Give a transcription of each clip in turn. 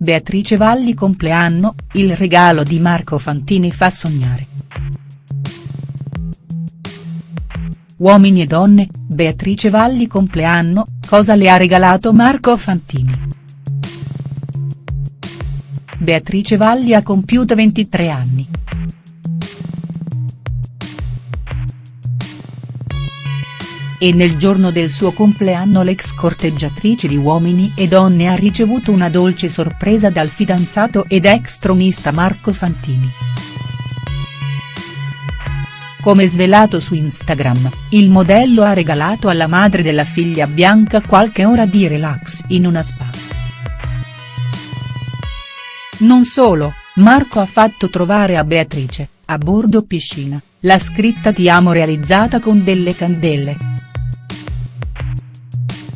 Beatrice Valli compleanno, il regalo di Marco Fantini fa sognare. Uomini e donne, Beatrice Valli compleanno, cosa le ha regalato Marco Fantini?. Beatrice Valli ha compiuto 23 anni. E nel giorno del suo compleanno l'ex corteggiatrice di Uomini e Donne ha ricevuto una dolce sorpresa dal fidanzato ed ex tronista Marco Fantini. Come svelato su Instagram, il modello ha regalato alla madre della figlia Bianca qualche ora di relax in una spa. Non solo, Marco ha fatto trovare a Beatrice, a bordo piscina, la scritta Ti amo realizzata con delle candele.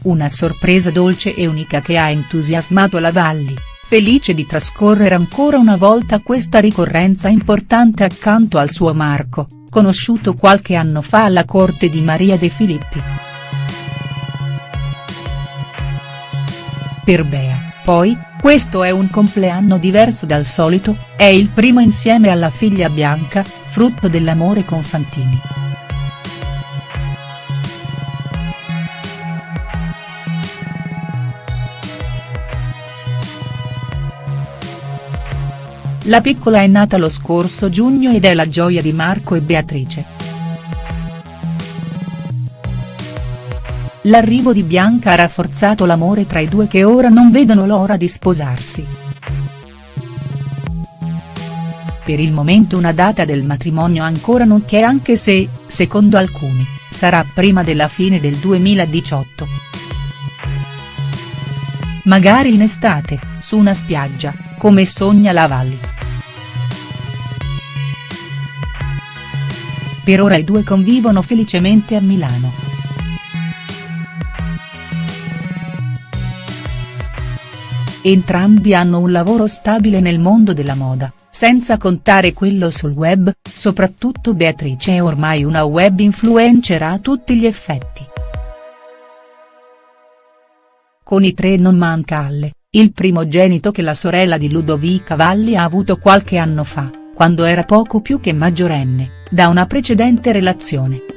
Una sorpresa dolce e unica che ha entusiasmato la Valli, felice di trascorrere ancora una volta questa ricorrenza importante accanto al suo Marco conosciuto qualche anno fa alla corte di Maria De Filippi. Per Bea, poi, questo è un compleanno diverso dal solito, è il primo insieme alla figlia Bianca, frutto dell'amore con Fantini. La piccola è nata lo scorso giugno ed è la gioia di Marco e Beatrice. L'arrivo di Bianca ha rafforzato l'amore tra i due che ora non vedono l'ora di sposarsi. Per il momento una data del matrimonio ancora non c'è anche se, secondo alcuni, sarà prima della fine del 2018. Magari in estate, su una spiaggia, come sogna la Valli. Per ora i due convivono felicemente a Milano. Entrambi hanno un lavoro stabile nel mondo della moda, senza contare quello sul web, soprattutto Beatrice è ormai una web influencer a tutti gli effetti. Con i tre non manca Alle, il primogenito che la sorella di Ludovica Valli ha avuto qualche anno fa, quando era poco più che maggiorenne da una precedente relazione.